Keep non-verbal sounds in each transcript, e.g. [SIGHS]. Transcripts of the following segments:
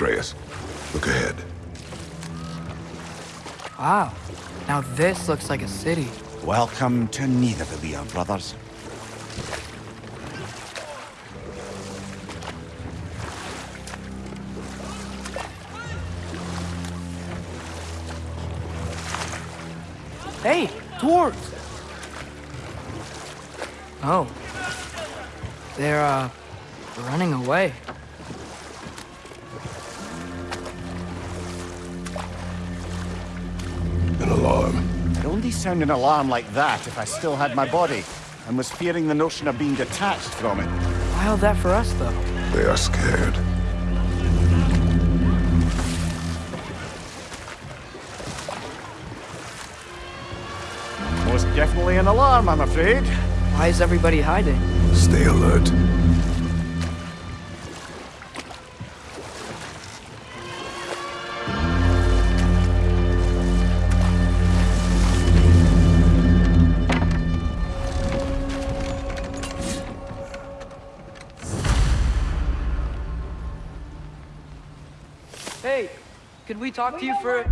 Atreus, look ahead. Wow. Now this looks like a city. Welcome to Nidavellir, brothers. Hey, dwarves! Oh. They're, uh, running away. Sound an alarm like that if I still had my body, and was fearing the notion of being detached from it. Why all that for us, though? They are scared. Most definitely an alarm, I'm afraid. Why is everybody hiding? Stay alert. We talk to you for...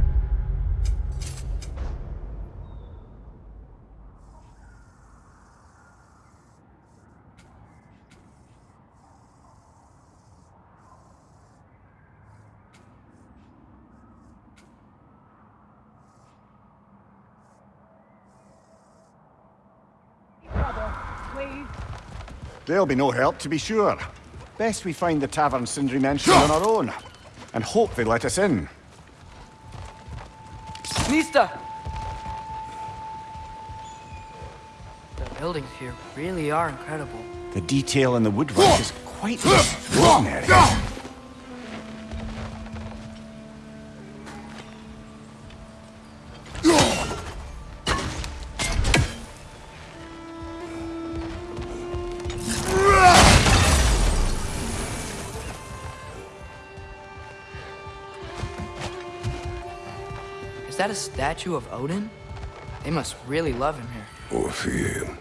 They'll be no help, to be sure. Best we find the tavern Sindri mentioned on our own, and hope they let us in. Mista! The buildings here really are incredible. The detail in the woodwork is quite extraordinary. That a statue of Odin? They must really love him here. Or fear him.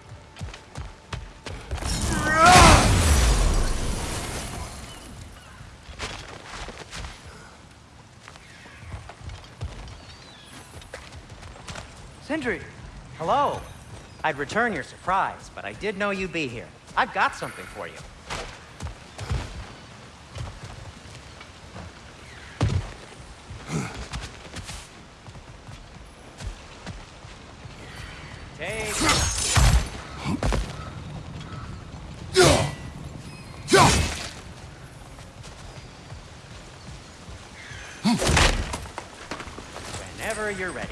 Sindri! Hello. I'd return your surprise, but I did know you'd be here. I've got something for you. Take whenever you're ready.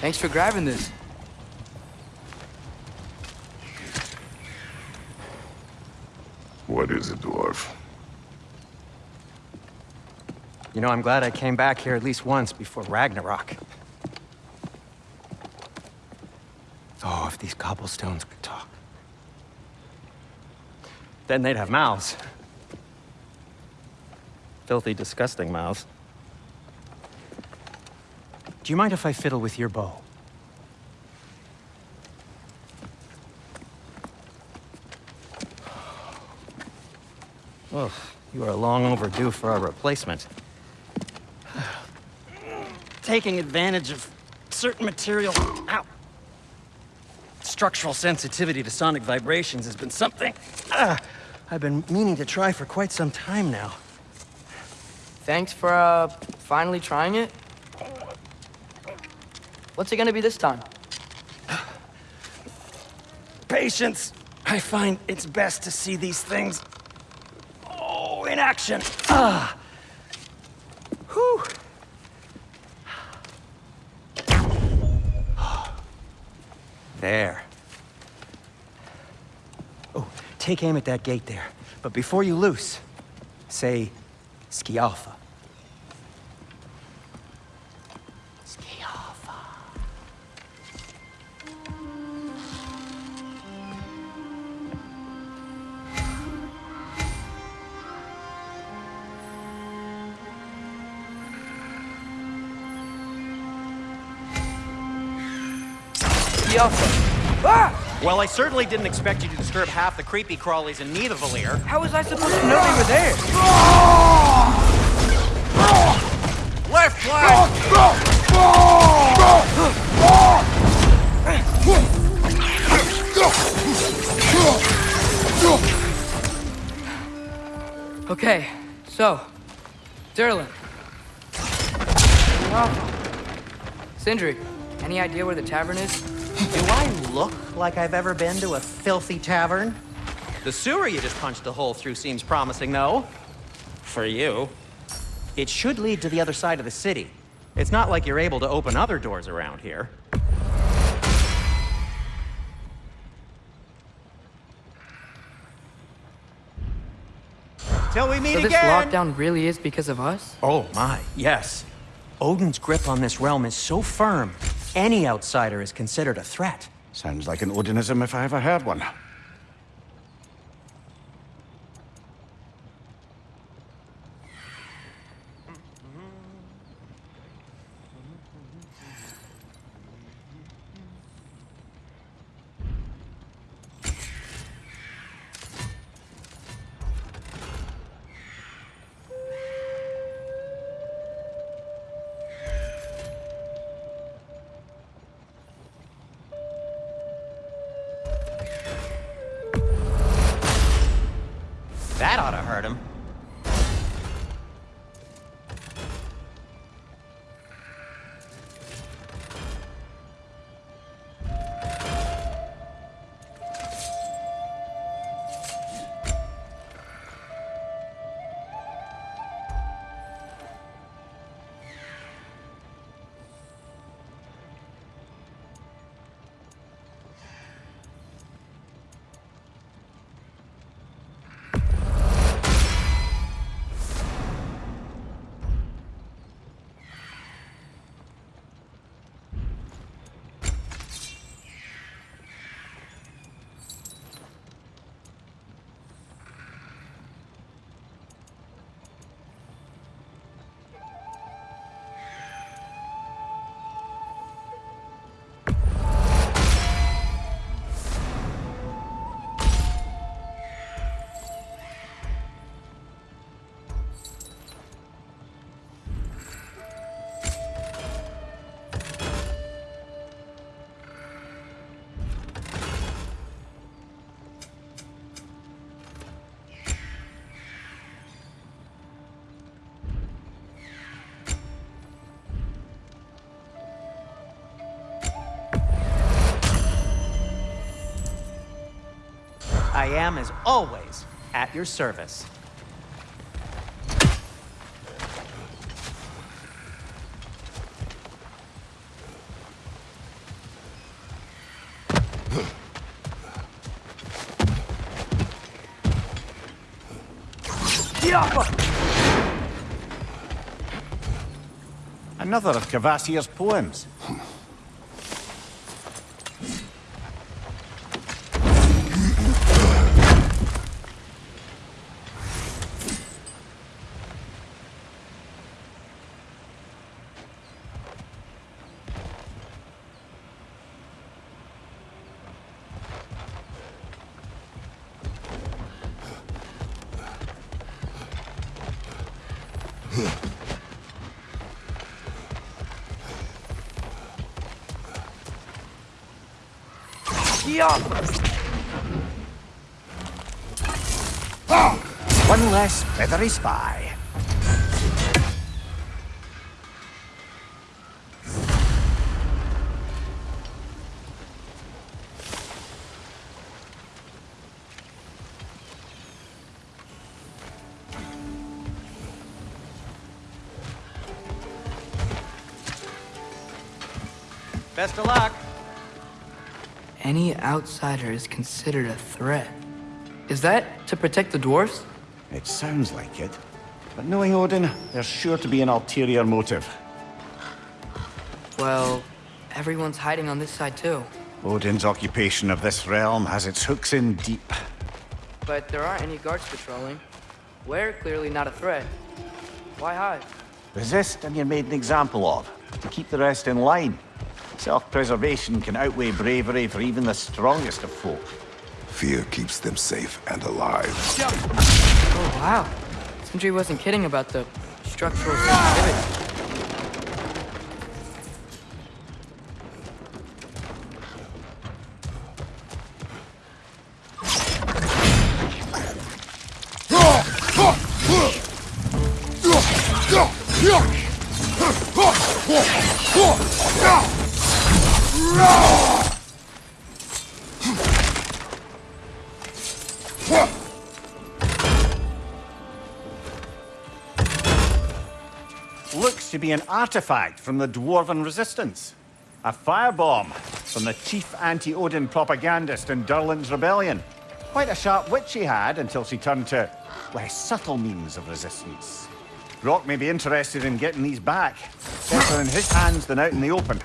Thanks for grabbing this. What is it, dwarf? You know, I'm glad I came back here at least once before Ragnarok. Oh, if these cobblestones could talk. Then they'd have mouths. Filthy, disgusting mouths. Do you mind if I fiddle with your bow? Oh, you are long overdue for a replacement. Taking advantage of certain material... Ow! Structural sensitivity to sonic vibrations has been something... ah, I've been meaning to try for quite some time now. Thanks for, uh, finally trying it. What's it gonna be this time? [SIGHS] Patience! I find it's best to see these things... Oh, in action! Ah! There. Oh, take aim at that gate there. But before you loose, say, Skialfa. Yalfa. Ah! Well, I certainly didn't expect you to disturb half the creepy crawlies in Nidavellir. How was I supposed to know they were there? Left flank! Okay, so, Durlin. Sindri, any idea where the tavern is? Do I look like I've ever been to a filthy tavern? The sewer you just punched a hole through seems promising, though. For you. It should lead to the other side of the city. It's not like you're able to open other doors around here. Till we meet So this lockdown really is because of us? Oh my, yes. Odin's grip on this realm is so firm, any outsider is considered a threat. Sounds like an Odinism if I ever heard one. I am, as always, at your service. Another of Cavassier's poems. One less feathery spy. Best of luck. Any outsider is considered a threat. Is that to protect the dwarves? It sounds like it. But knowing Odin, there's sure to be an ulterior motive. Well, everyone's hiding on this side too. Odin's occupation of this realm has its hooks in deep. But there aren't any guards patrolling. We're clearly not a threat. Why hide? Resist and you're made an example of, to keep the rest in line. Self-preservation can outweigh bravery for even the strongest of folk. Fear keeps them safe and alive. Oh, wow. Sindri wasn't kidding about the structural sensitivity. An artifact from the Dwarven Resistance. A firebomb from the chief anti-Odin propagandist in Durlin's rebellion. Quite a sharp wit she had until she turned to less subtle means of resistance. Rock may be interested in getting these back. Better in his hands than out in the open.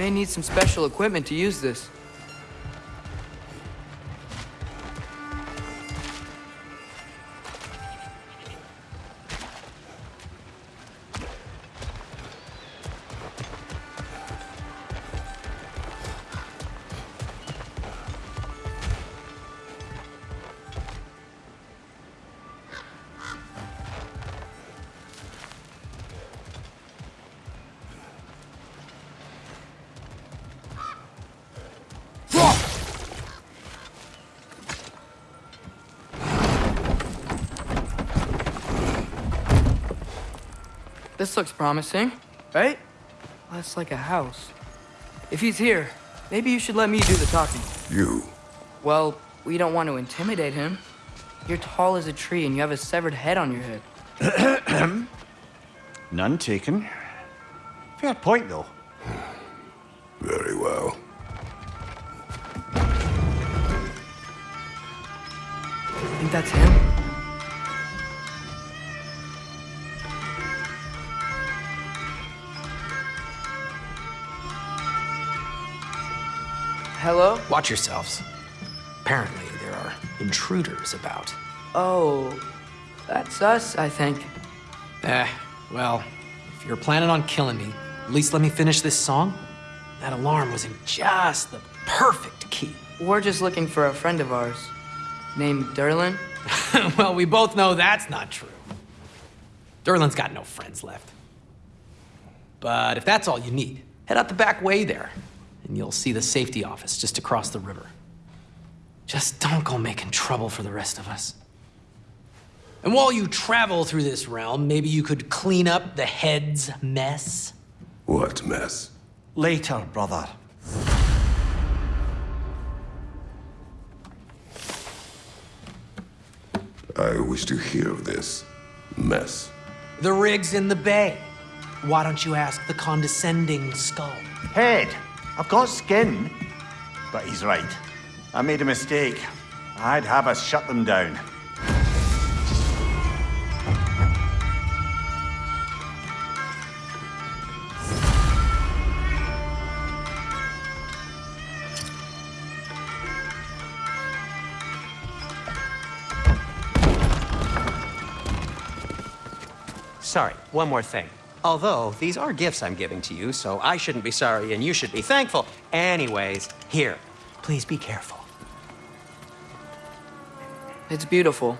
May need some special equipment to use this. This looks promising, right? That's like a house. If he's here, maybe you should let me do the talking. You. Well, we don't want to intimidate him. You're tall as a tree and you have a severed head on your head. [CLEARS THROAT] None taken. Fair point, though. [SIGHS] Very well. Think that's him? Hello? Watch yourselves. Apparently, there are intruders about. Oh, that's us, I think. Eh, well, if you're planning on killing me, at least let me finish this song. That alarm was in just the perfect key. We're just looking for a friend of ours named Durlin. [LAUGHS] well, we both know that's not true. Durlin's got no friends left. But if that's all you need, head out the back way there, and you'll see the safety office just across the river. Just don't go making trouble for the rest of us. And while you travel through this realm, maybe you could clean up the head's mess? What mess? Later, brother. I wish to hear of this mess. The rig's in the bay. Why don't you ask the condescending skull? Head, I've got skin. But he's right. I made a mistake. I'd have us shut them down. Sorry, one more thing. Although, these are gifts I'm giving to you, so I shouldn't be sorry and you should be thankful. Anyways, here, please be careful. It's beautiful.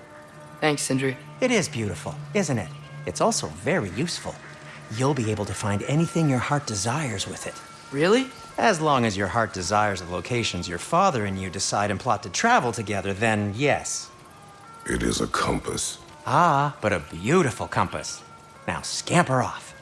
Thanks, Sindri. It is beautiful, isn't it? It's also very useful. You'll be able to find anything your heart desires with it. Really? As long as your heart desires the locations your father and you decide and plot to travel together, then yes. It is a compass. Ah, but a beautiful compass. Now scamper off.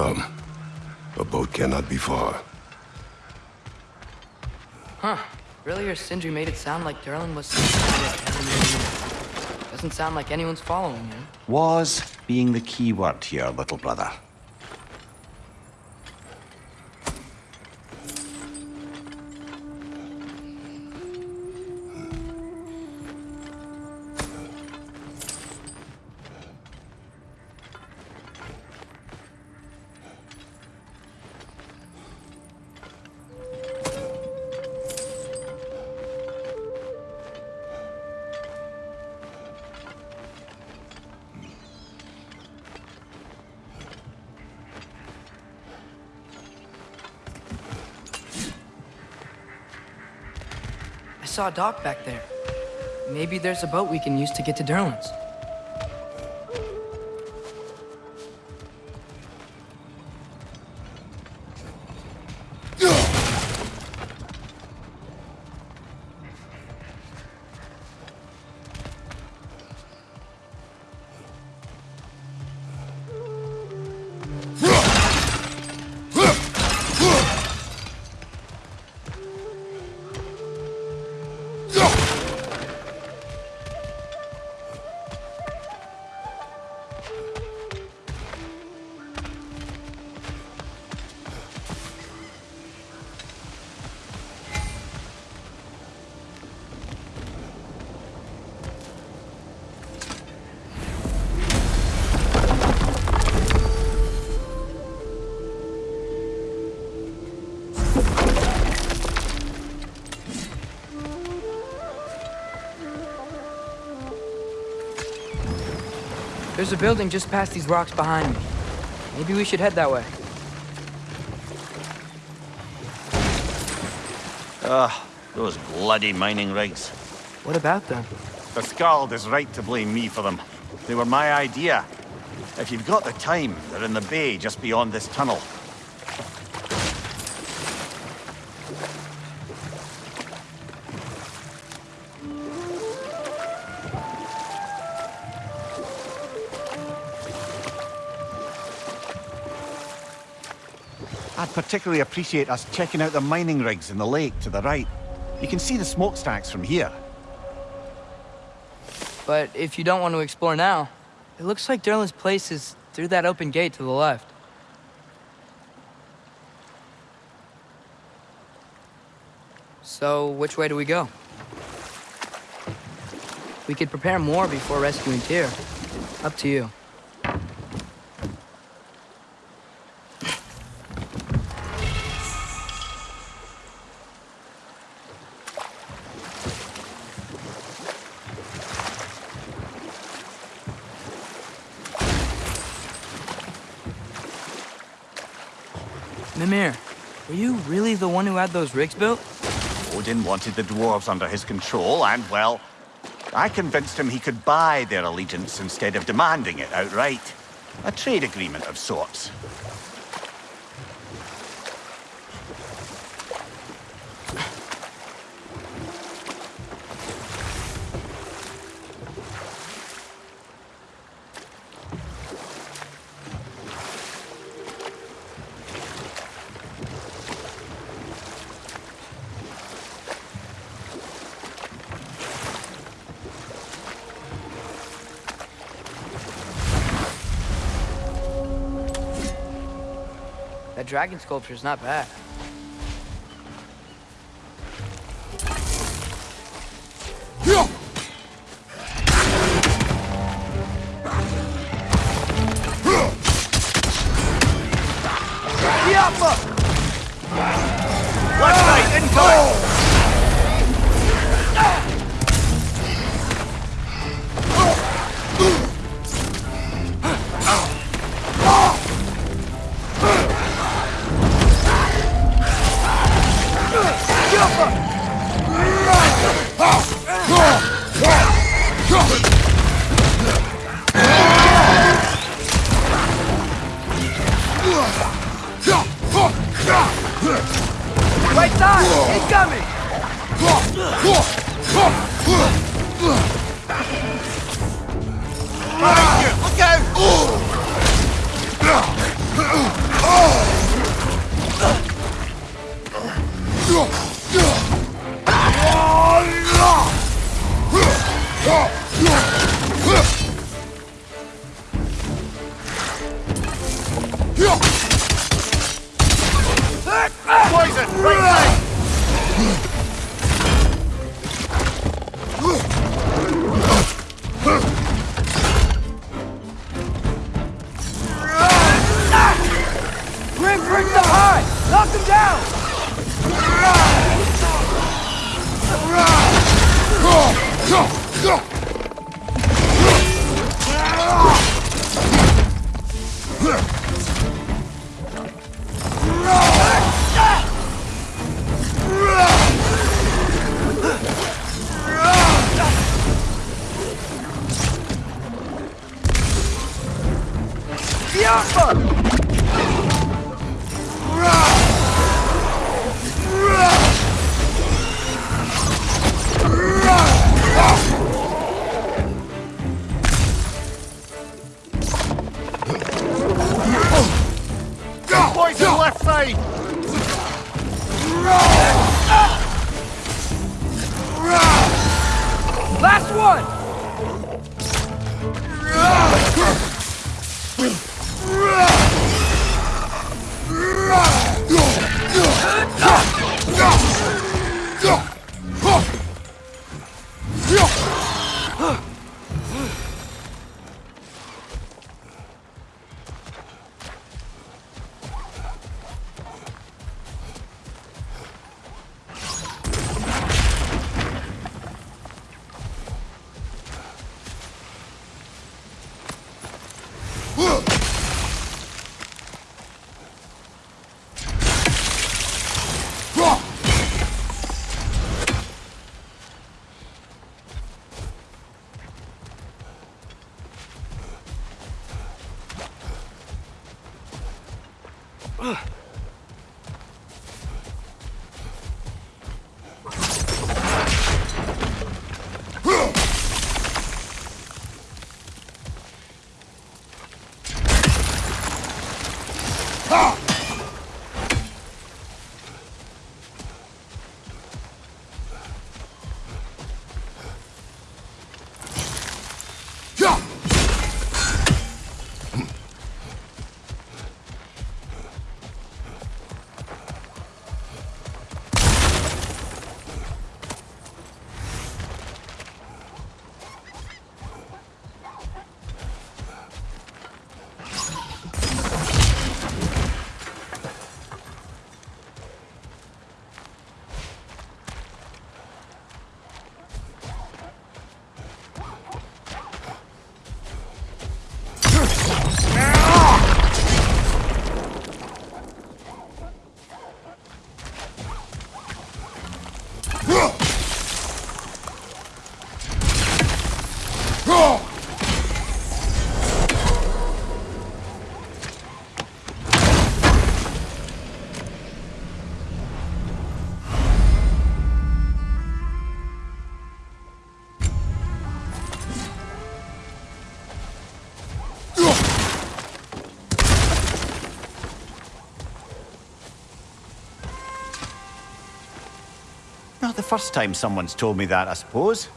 Come. A boat cannot be far. Huh. Earlier, Sindri made it sound like Durlin was... Doesn't sound like anyone's following him. Was being the key word here, little brother. Saw a dock back there. Maybe there's a boat we can use to get to Durlin's. There's a building just past these rocks behind me. Maybe we should head that way. Ugh, those bloody mining rigs. What about them? The Skald is right to blame me for them. They were my idea. If you've got the time, they're in the bay just beyond this tunnel. Particularly appreciate us checking out the mining rigs in the lake to the right. You can see the smokestacks from here. But if you don't want to explore now, it looks like Durlin's place is through that open gate to the left. So, which way do we go? We could prepare more before rescuing Tyr. Up to you. Mimir, were you really the one who had those rigs built? Odin wanted the dwarves under his control, and, well, I convinced him he could buy their allegiance instead of demanding it outright. A trade agreement of sorts. That sculpture is not bad. Right side! Incoming! Look out! Poison! Right 操！First time someone's told me that, I suppose.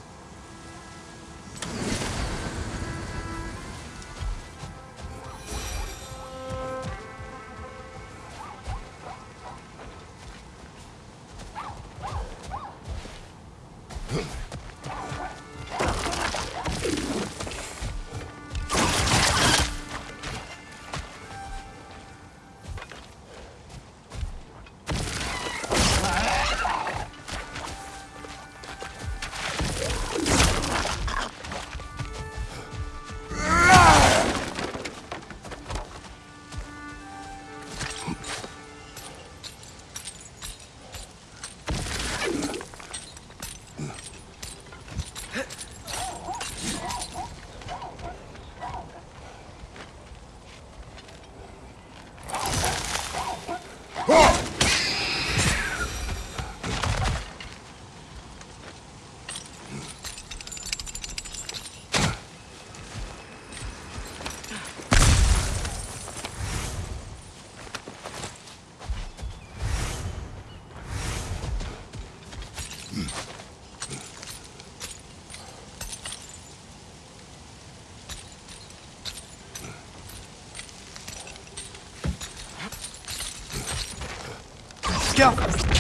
Go!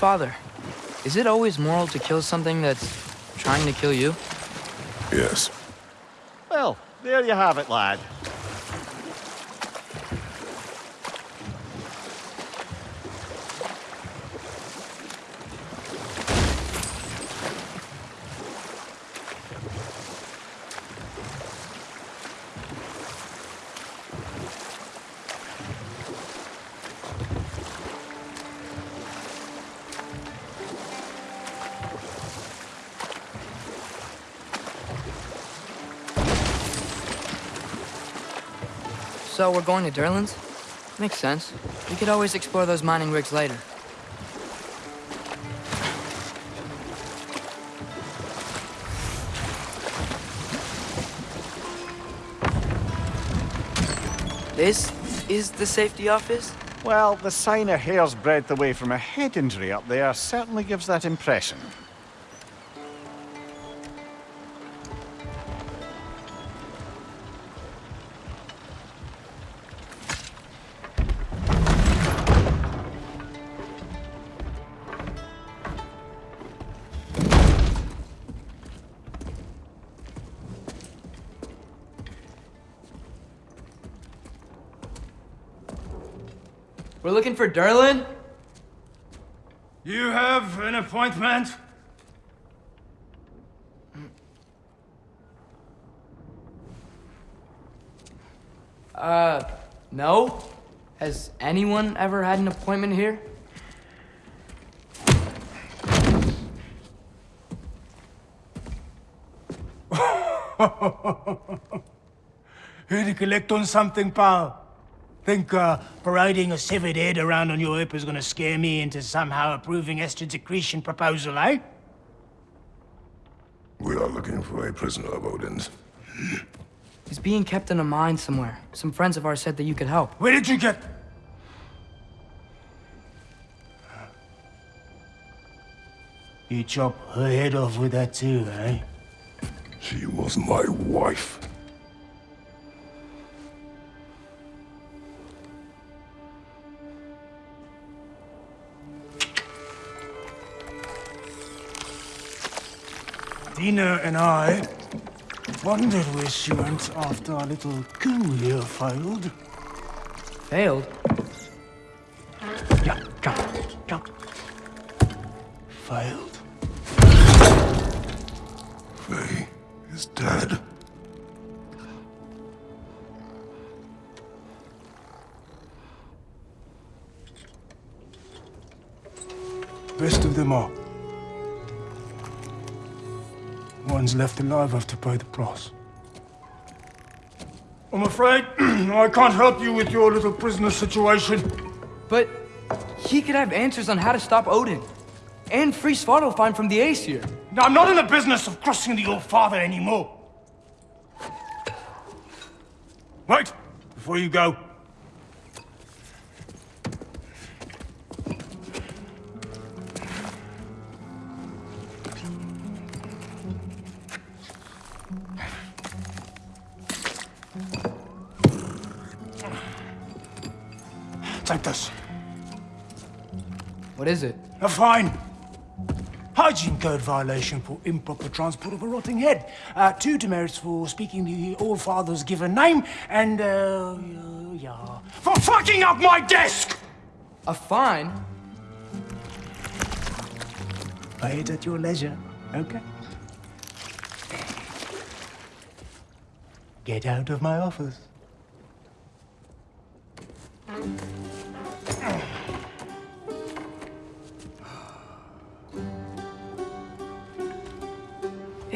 Father, is it always moral to kill something that's trying to kill you? Yes. Well, there you have it, lad. So we're going to Durlin's? Makes sense. We could always explore those mining rigs later. This is the safety office? Well, the sign a hair's breadth away from a head injury up there certainly gives that impression. Durlin? You have an appointment? Uh, no? Has anyone ever had an appointment here? [LAUGHS] Here to collect on something, pal? Think uh, parading a severed head around on your hip is gonna scare me into somehow approving Esther's accretion proposal, eh? We are looking for a prisoner of Odin's. He's being kept in a mine somewhere. Some friends of ours said that you could help. Where did you get... You chop her head off with that too, eh? She was my wife. Dina and I wondered where she went after our little coup here failed. Failed? Yeah, jump, jump. Failed. Faye is dead. Best of them all. One's left alive have to pay the price. I'm afraid [CLEARS THROAT] I can't help you with your little prisoner situation. But he could have answers on how to stop Odin. And free Svartalfheim from the Aesir. Now, I'm not in the business of crossing the All-Father anymore. Wait, before you go. This. What is it? A fine. Hygiene code violation for improper transport of a rotting head. Uh, two demerits for speaking the All-Father's given name, and, uh, yeah, for fucking up my desk! A fine? Pay it at your leisure, okay? Get out of my office.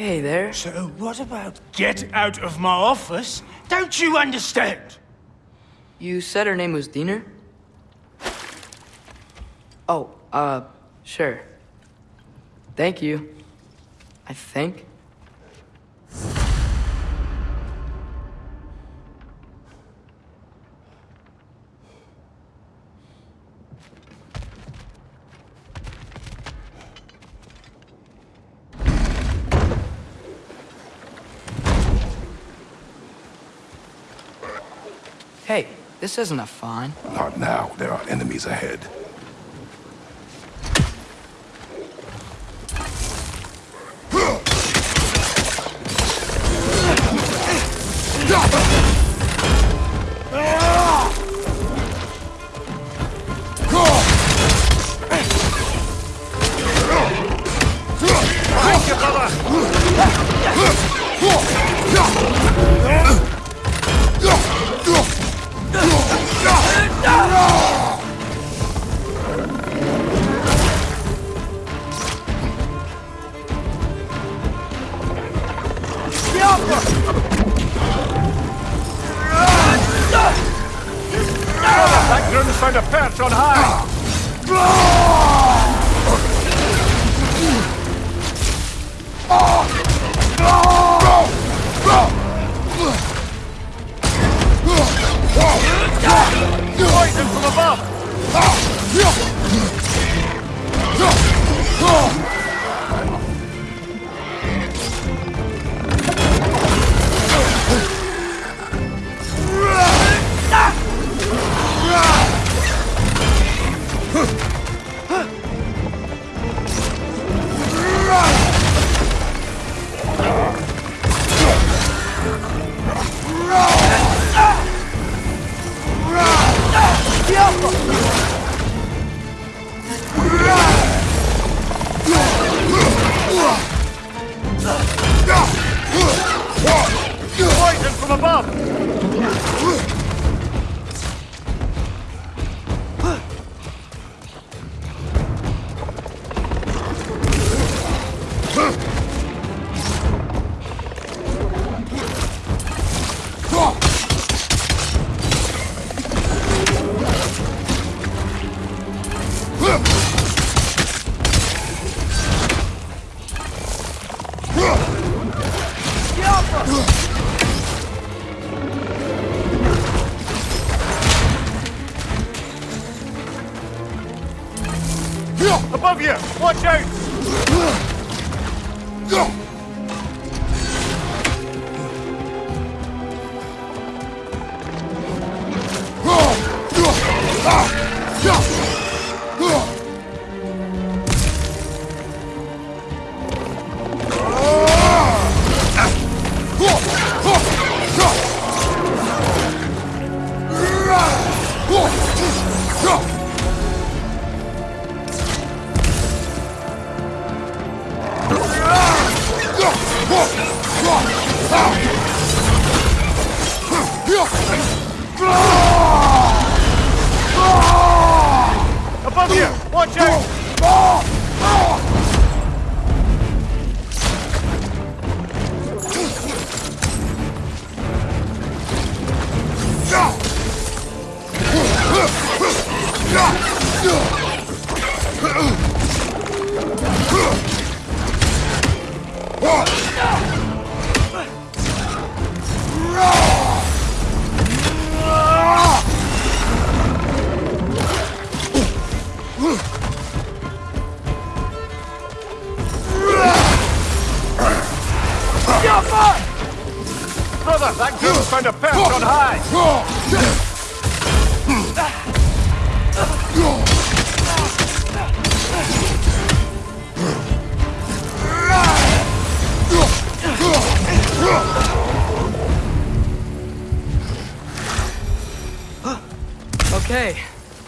Hey there. So what about get out of my office? Don't you understand? You said her name was Diener? Oh, uh, sure. Thank you. I think. Hey, this isn't a fine. Not now. There are enemies ahead.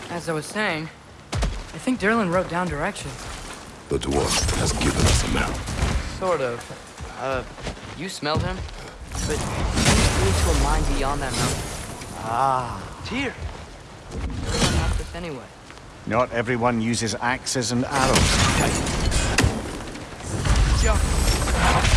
As I was saying, I think Durlin wrote down directions. The dwarf has given us a map. Sort of. Uh, you smelled him? But he flew to a mine beyond that mountain. Ah. Tyr! Everyone asked this anyway. Not everyone uses axes and arrows. Jump.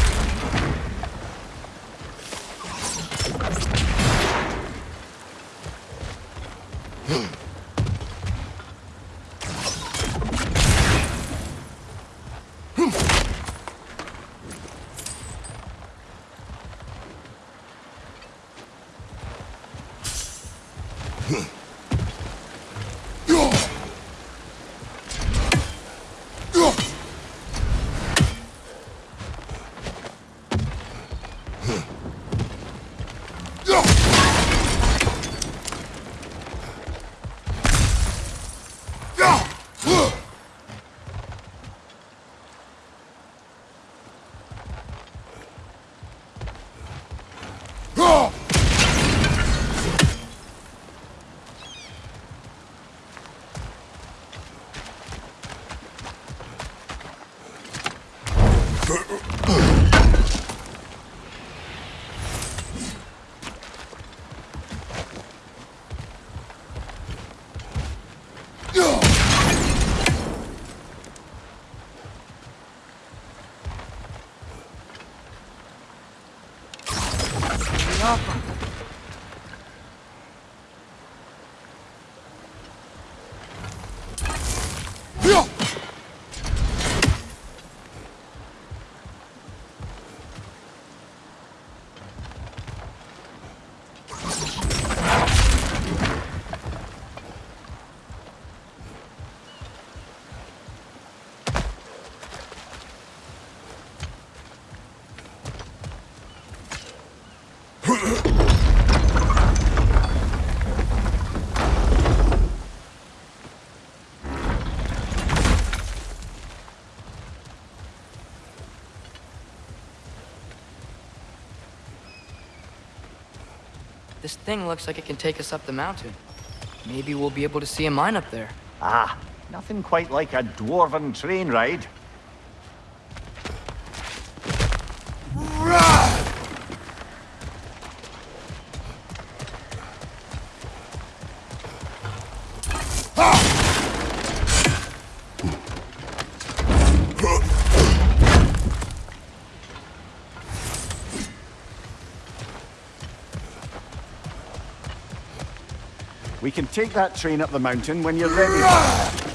Thing looks like it can take us up the mountain. Maybe we'll be able to see a mine up there. Ah, nothing quite like a dwarven train ride. We can take that train up the mountain when you're ready.